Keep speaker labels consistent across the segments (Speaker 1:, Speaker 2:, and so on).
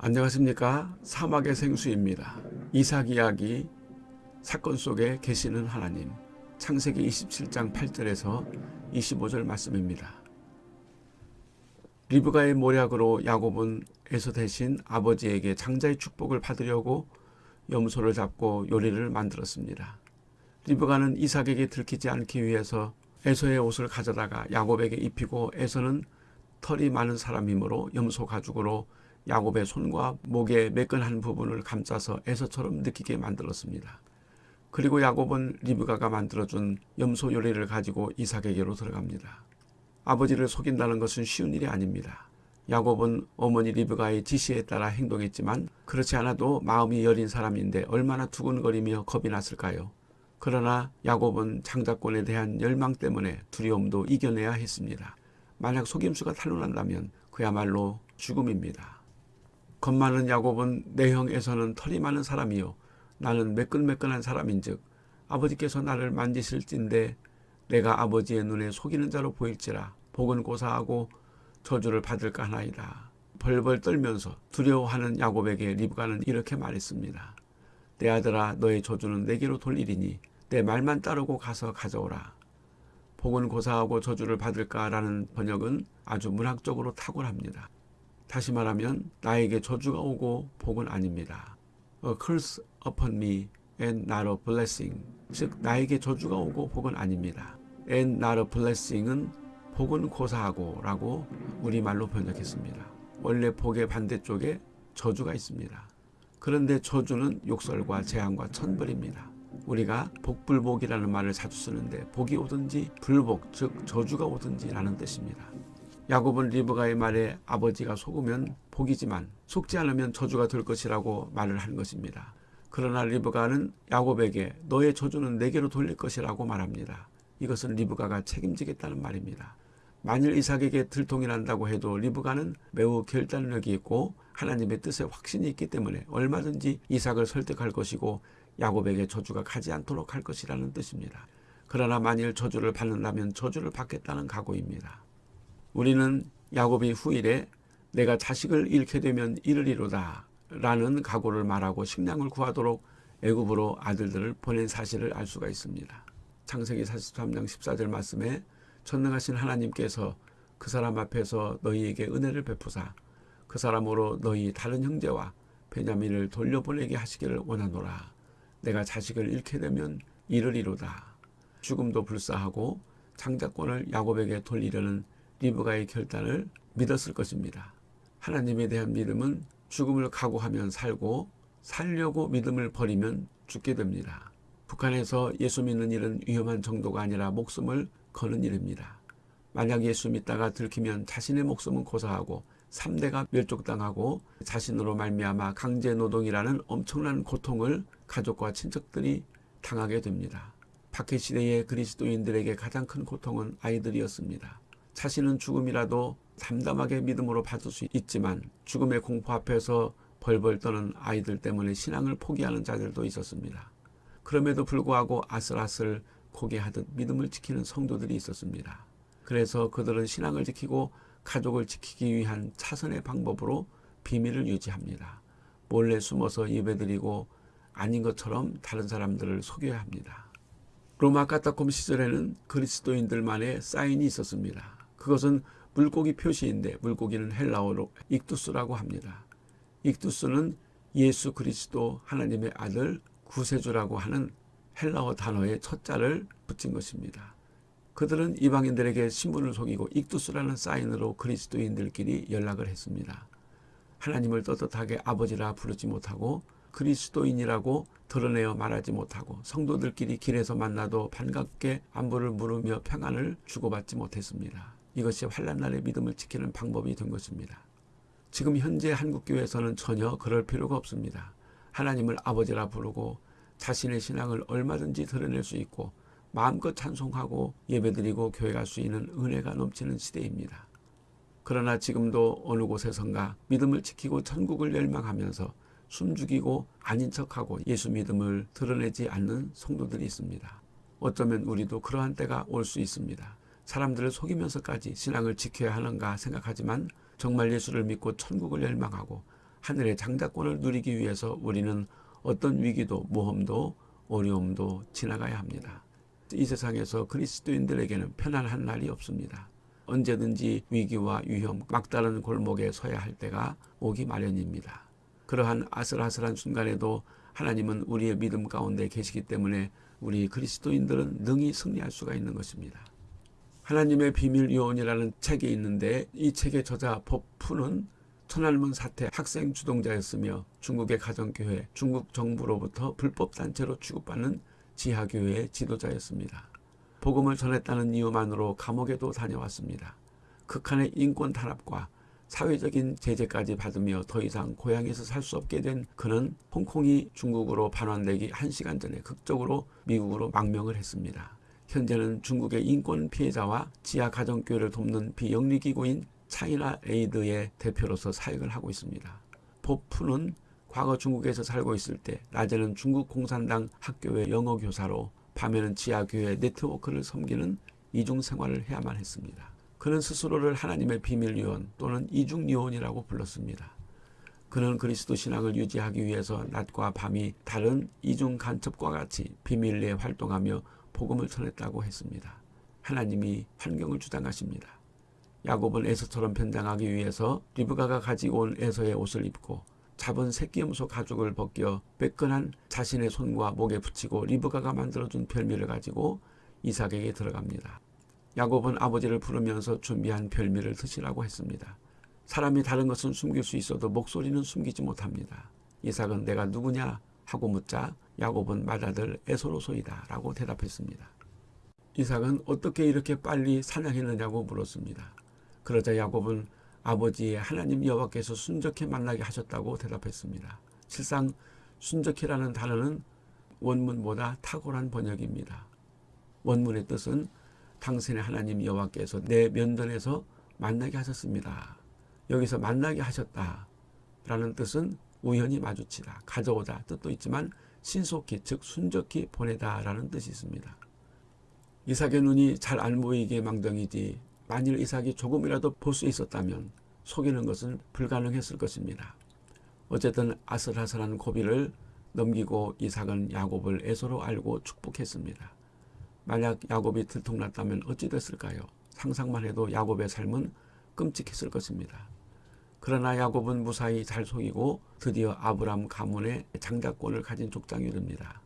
Speaker 1: 안녕하십니까 사막의 생수입니다. 이삭 이야기 사건 속에 계시는 하나님 창세기 27장 8절에서 25절 말씀입니다. 리브가의 모략으로 야곱은 에서 대신 아버지에게 장자의 축복을 받으려고 염소를 잡고 요리를 만들었습니다. 리브가는 이삭에게 들키지 않기 위해서 에서의 옷을 가져다가 야곱에게 입히고 에서는 털이 많은 사람이므로 염소 가죽으로 야곱의 손과 목의 매끈한 부분을 감싸서 에서처럼 느끼게 만들었습니다. 그리고 야곱은 리브가가 만들어준 염소 요리를 가지고 이삭에게로 들어갑니다. 아버지를 속인다는 것은 쉬운 일이 아닙니다. 야곱은 어머니 리브가의 지시에 따라 행동했지만 그렇지 않아도 마음이 여린 사람인데 얼마나 두근거리며 겁이 났을까요? 그러나 야곱은 장자권에 대한 열망 때문에 두려움도 이겨내야 했습니다. 만약 속임수가 탄로난다면 그야말로 죽음입니다. 겁 많은 야곱은 내형에서는 털이 많은 사람이요 나는 매끈매끈한 사람인즉 아버지께서 나를 만지실진데 내가 아버지의 눈에 속이는 자로 보일지라 복은 고사하고 저주를 받을까 하나이다. 벌벌 떨면서 두려워하는 야곱에게 리브가는 이렇게 말했습니다. 내 아들아 너의 저주는 내게로 돌리리니 내 말만 따르고 가서 가져오라. 복은 고사하고 저주를 받을까라는 번역은 아주 문학적으로 탁월합니다. 다시 말하면 나에게 저주가 오고 복은 아닙니다. A curse upon me and not a blessing. 즉 나에게 저주가 오고 복은 아닙니다. and not a blessing은 복은 고사하고 라고 우리말로 번역했습니다. 원래 복의 반대쪽에 저주가 있습니다. 그런데 저주는 욕설과 재앙과 천벌입니다. 우리가 복불복이라는 말을 자주 쓰는데 복이 오든지 불복 즉 저주가 오든지 라는 뜻입니다. 야곱은 리브가의 말에 아버지가 속으면 복이지만 속지 않으면 저주가 될 것이라고 말을 한 것입니다. 그러나 리브가는 야곱에게 너의 저주는 내게로 돌릴 것이라고 말합니다. 이것은 리브가가 책임지겠다는 말입니다. 만일 이삭에게 들통이 난다고 해도 리브가는 매우 결단력이 있고 하나님의 뜻에 확신이 있기 때문에 얼마든지 이삭을 설득할 것이고 야곱에게 저주가 가지 않도록 할 것이라는 뜻입니다. 그러나 만일 저주를 받는다면 저주를 받겠다는 각오입니다. 우리는 야곱이 후일에 내가 자식을 잃게 되면 이르리로다 라는 각오를 말하고 식량을 구하도록 애굽으로 아들들을 보낸 사실을 알 수가 있습니다. 창세기 43장 14절 말씀에 전능하신 하나님께서 그 사람 앞에서 너희에게 은혜를 베푸사 그 사람으로 너희 다른 형제와 베냐민을 돌려보내게 하시기를 원하노라. 내가 자식을 잃게 되면 이르리로다. 죽음도 불사하고 장자권을 야곱에게 돌리려는 리브가의 결단을 믿었을 것입니다. 하나님에 대한 믿음은 죽음을 각오하면 살고 살려고 믿음을 버리면 죽게 됩니다. 북한에서 예수 믿는 일은 위험한 정도가 아니라 목숨을 거는 일입니다. 만약 예수 믿다가 들키면 자신의 목숨은 고사하고 3대가 멸족당하고 자신으로 말미암아 강제노동이라는 엄청난 고통을 가족과 친척들이 당하게 됩니다. 박해시대의 그리스도인들에게 가장 큰 고통은 아이들이었습니다. 자신은 죽음이라도 담담하게 믿음으로 받을 수 있지만 죽음의 공포 앞에서 벌벌 떠는 아이들 때문에 신앙을 포기하는 자들도 있었습니다. 그럼에도 불구하고 아슬아슬 고개하듯 믿음을 지키는 성도들이 있었습니다. 그래서 그들은 신앙을 지키고 가족을 지키기 위한 차선의 방법으로 비밀을 유지합니다. 몰래 숨어서 예배드리고 아닌 것처럼 다른 사람들을 속여야 합니다. 로마 카타콤 시절에는 그리스도인들만의 사인이 있었습니다. 그것은 물고기 표시인데 물고기는 헬라어로 익두스라고 합니다. 익두스는 예수 그리스도 하나님의 아들 구세주라고 하는 헬라어 단어의 첫 자를 붙인 것입니다. 그들은 이방인들에게 신분을 속이고 익두스라는 사인으로 그리스도인들끼리 연락을 했습니다. 하나님을 떳떳하게 아버지라 부르지 못하고 그리스도인이라고 드러내어 말하지 못하고 성도들끼리 길에서 만나도 반갑게 안부를 물으며 평안을 주고받지 못했습니다. 이것이 환란 날의 믿음을 지키는 방법이 된 것입니다. 지금 현재 한국교회에서는 전혀 그럴 필요가 없습니다. 하나님을 아버지라 부르고 자신의 신앙을 얼마든지 드러낼 수 있고 마음껏 찬송하고 예배드리고 교회 갈 수 있는 은혜가 넘치는 시대입니다. 그러나 지금도 어느 곳에선가 믿음을 지키고 천국을 열망하면서 숨죽이고 아닌 척하고 예수 믿음을 드러내지 않는 성도들이 있습니다. 어쩌면 우리도 그러한 때가 올 수 있습니다. 사람들을 속이면서까지 신앙을 지켜야 하는가 생각하지만 정말 예수를 믿고 천국을 열망하고 하늘의 장자권을 누리기 위해서 우리는 어떤 위기도 모험도 어려움도 지나가야 합니다. 이 세상에서 그리스도인들에게는 편안한 날이 없습니다. 언제든지 위기와 위험, 막다른 골목에 서야 할 때가 오기 마련입니다. 그러한 아슬아슬한 순간에도 하나님은 우리의 믿음 가운데 계시기 때문에 우리 그리스도인들은 능히 승리할 수가 있는 것입니다. 하나님의 비밀 요원이라는 책이 있는데 이 책의 저자 법푸는 천안문 사태 학생 주동자였으며 중국의 가정교회, 중국 정부로부터 불법 단체로 취급받는 지하교회의 지도자였습니다. 복음을 전했다는 이유만으로 감옥에도 다녀왔습니다. 극한의 인권 탄압과 사회적인 제재까지 받으며 더 이상 고향에서 살 수 없게 된 그는 홍콩이 중국으로 반환되기 1시간 전에 극적으로 미국으로 망명을 했습니다. 현재는 중국의 인권 피해자와 지하 가정교회를 돕는 비영리기구인 차이나 에이드의 대표로서 사역을 하고 있습니다. 밥 푸는 과거 중국에서 살고 있을 때 낮에는 중국 공산당 학교의 영어 교사로 밤에는 지하교회 네트워크를 섬기는 이중 생활을 해야만 했습니다. 그는 스스로를 하나님의 비밀 요원 또는 이중 요원이라고 불렀습니다. 그는 그리스도 신앙을 유지하기 위해서 낮과 밤이 다른 이중 간첩과 같이 비밀리에 활동하며 복음을 전했다고 했습니다. 하나님이 환경을 주장하십니다. 야곱은 에서처럼 변장하기 위해서 리브가가 가지고 온 에서의 옷을 입고 잡은 새끼염소 가죽을 벗겨 매끈한 자신의 손과 목에 붙이고 리브가가 만들어준 별미를 가지고 이삭에게 들어갑니다. 야곱은 아버지를 부르면서 준비한 별미를 드시라고 했습니다. 사람이 다른 것은 숨길 수 있어도 목소리는 숨기지 못합니다. 이삭은 내가 누구냐 하고 묻자 야곱은 맏아들 에서로소이다 라고 대답했습니다. 이삭은 어떻게 이렇게 빨리 사냥했느냐고 물었습니다. 그러자 야곱은 아버지의 하나님 여호와께서 순적해 만나게 하셨다고 대답했습니다. 실상 순적해라는 단어는 원문보다 탁월한 번역입니다. 원문의 뜻은 당신의 하나님 여호와께서 내 면전에서 만나게 하셨습니다. 여기서 만나게 하셨다 라는 뜻은 우연히 마주치다, 가져오다 뜻도 있지만 신속히 즉 순적히 보내다 라는 뜻이 있습니다. 이삭의 눈이 잘 안 보이게 망정이지 만일 이삭이 조금이라도 볼 수 있었다면 속이는 것은 불가능했을 것입니다. 어쨌든 아슬아슬한 고비를 넘기고 이삭은 야곱을 애서로 알고 축복했습니다. 만약 야곱이 들통났다면 어찌 됐을까요? 상상만 해도 야곱의 삶은 끔찍했을 것입니다. 그러나 야곱은 무사히 잘 속이고 드디어 아브람 가문의 장자권을 가진 족장이 됩니다.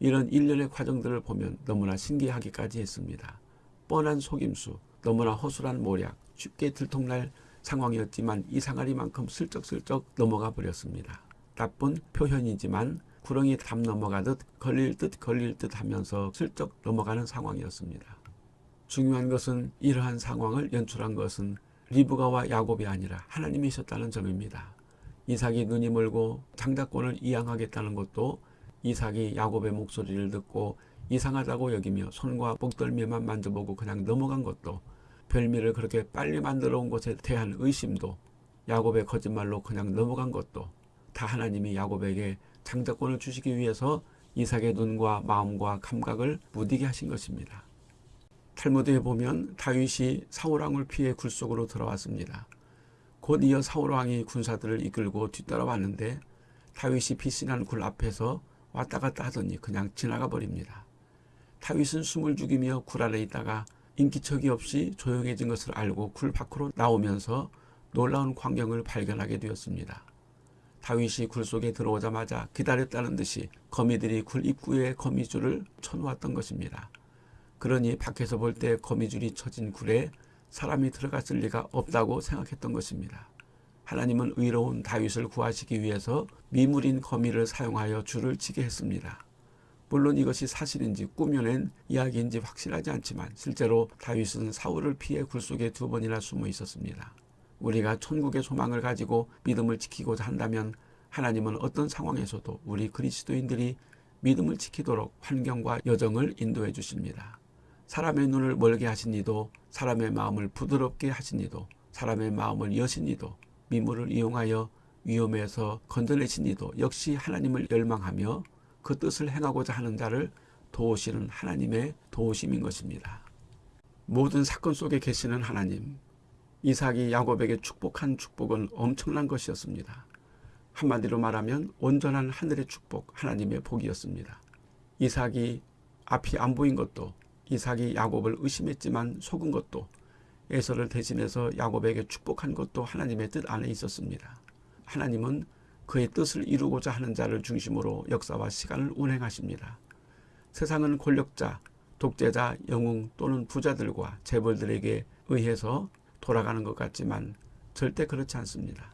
Speaker 1: 이런 일련의 과정들을 보면 너무나 신기하기까지 했습니다. 뻔한 속임수, 너무나 허술한 모략, 쉽게 들통날 상황이었지만 이상하리만큼 슬쩍슬쩍 넘어가 버렸습니다. 나쁜 표현이지만 구렁이 담 넘어가듯 걸릴 듯 걸릴 듯 하면서 슬쩍 넘어가는 상황이었습니다. 중요한 것은 이러한 상황을 연출한 것은 리브가와 야곱이 아니라 하나님이셨다는 점입니다. 이삭이 눈이 멀고 장자권을 이양하겠다는 것도 이삭이 야곱의 목소리를 듣고 이상하다고 여기며 손과 목덜미만 만져보고 그냥 넘어간 것도 별미를 그렇게 빨리 만들어 온 것에 대한 의심도 야곱의 거짓말로 그냥 넘어간 것도 다 하나님이 야곱에게 장자권을 주시기 위해서 이삭의 눈과 마음과 감각을 무디게 하신 것입니다. 탈무드에 보면 다윗이 사울왕을 피해 굴 속으로 들어왔습니다. 곧 이어 사울왕이 군사들을 이끌고 뒤따라왔는데 다윗이 피신한 굴 앞에서 왔다 갔다 하더니 그냥 지나가 버립니다. 다윗은 숨을 죽이며 굴 아래 있다가 인기척이 없이 조용해진 것을 알고 굴 밖으로 나오면서 놀라운 광경을 발견하게 되었습니다. 다윗이 굴 속에 들어오자마자 기다렸다는 듯이 거미들이 굴 입구에 거미줄을 쳐놓았던 것입니다. 그러니 밖에서 볼 때 거미줄이 쳐진 굴에 사람이 들어갔을 리가 없다고 생각했던 것입니다. 하나님은 의로운 다윗을 구하시기 위해서 미물인 거미를 사용하여 줄을 치게 했습니다. 물론 이것이 사실인지 꾸며낸 이야기인지 확실하지 않지만 실제로 다윗은 사울을 피해 굴 속에 두 번이나 숨어 있었습니다. 우리가 천국의 소망을 가지고 믿음을 지키고자 한다면 하나님은 어떤 상황에서도 우리 그리스도인들이 믿음을 지키도록 환경과 여정을 인도해 주십니다. 사람의 눈을 멀게 하신 이도 사람의 마음을 부드럽게 하신 이도 사람의 마음을 여신 이도 미물을 이용하여 위험에서 건져내신 이도 역시 하나님을 열망하며 그 뜻을 행하고자 하는 자를 도우시는 하나님의 도우심인 것입니다. 모든 사건 속에 계시는 하나님, 이삭이 야곱에게 축복한 축복은 엄청난 것이었습니다. 한마디로 말하면 온전한 하늘의 축복, 하나님의 복이었습니다. 이삭이 앞이 안 보인 것도 이삭이 야곱을 의심했지만 속은 것도 에서를 대신해서 야곱에게 축복한 것도 하나님의 뜻 안에 있었습니다. 하나님은 그의 뜻을 이루고자 하는 자를 중심으로 역사와 시간을 운행하십니다. 세상은 권력자, 독재자, 영웅 또는 부자들과 재벌들에게 의해서 돌아가는 것 같지만 절대 그렇지 않습니다.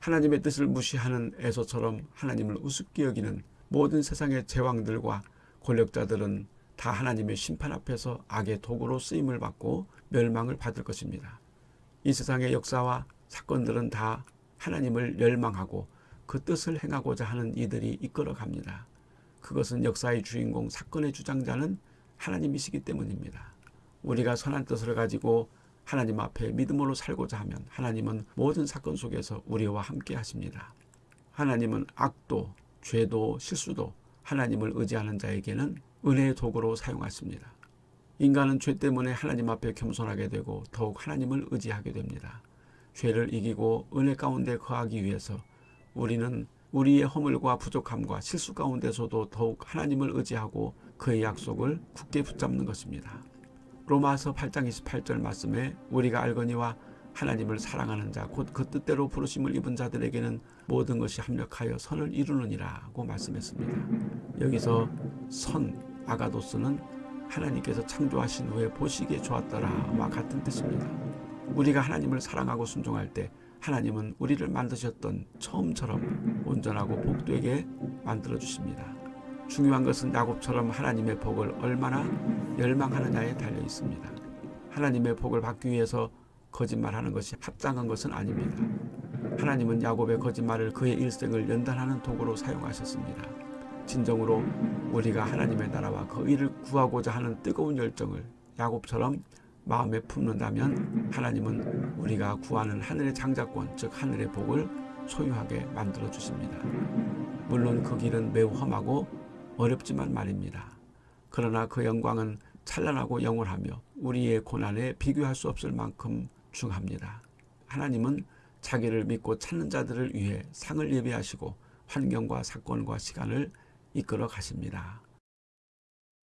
Speaker 1: 하나님의 뜻을 무시하는 에서처럼 하나님을 우습게 여기는 모든 세상의 제왕들과 권력자들은 다 하나님의 심판 앞에서 악의 도구로 쓰임을 받고 멸망을 받을 것입니다. 이 세상의 역사와 사건들은 다 하나님을 멸망하고 그 뜻을 행하고자 하는 이들이 이끌어 갑니다. 그것은 역사의 주인공, 사건의 주장자는 하나님이시기 때문입니다. 우리가 선한 뜻을 가지고 하나님 앞에 믿음으로 살고자 하면 하나님은 모든 사건 속에서 우리와 함께 하십니다. 하나님은 악도, 죄도, 실수도 하나님을 의지하는 자에게는 은혜의 도구로 사용하십니다. 인간은 죄 때문에 하나님 앞에 겸손하게 되고 더욱 하나님을 의지하게 됩니다. 죄를 이기고 은혜 가운데 거하기 위해서 우리는 우리의 허물과 부족함과 실수 가운데서도 더욱 하나님을 의지하고 그의 약속을 굳게 붙잡는 것입니다. 로마서 8장 28절 말씀에 우리가 알거니와 하나님을 사랑하는 자 곧 그 뜻대로 부르심을 입은 자들에게는 모든 것이 합력하여 선을 이루느니라고 말씀했습니다. 여기서 선 아가도스는 하나님께서 창조하신 후에 보시기에 좋았더라와 같은 뜻입니다. 우리가 하나님을 사랑하고 순종할 때 하나님은 우리를 만드셨던 처음처럼 온전하고 복되게 만들어 주십니다. 중요한 것은 야곱처럼 하나님의 복을 얼마나 열망하느냐에 달려 있습니다. 하나님의 복을 받기 위해서 거짓말하는 것이 합당한 것은 아닙니다. 하나님은 야곱의 거짓말을 그의 일생을 연단하는 도구로 사용하셨습니다. 진정으로 우리가 하나님의 나라와 그 일을 구하고자 하는 뜨거운 열정을 야곱처럼 마음에 품는다면 하나님은 우리가 구하는 하늘의 장자권 즉 하늘의 복을 소유하게 만들어 주십니다. 물론 그 길은 매우 험하고 어렵지만 말입니다. 그러나 그 영광은 찬란하고 영원하며 우리의 고난에 비교할 수 없을 만큼 중합니다. 하나님은 자기를 믿고 찾는 자들을 위해 상을 예비하시고 환경과 사건과 시간을 이끌어 가십니다.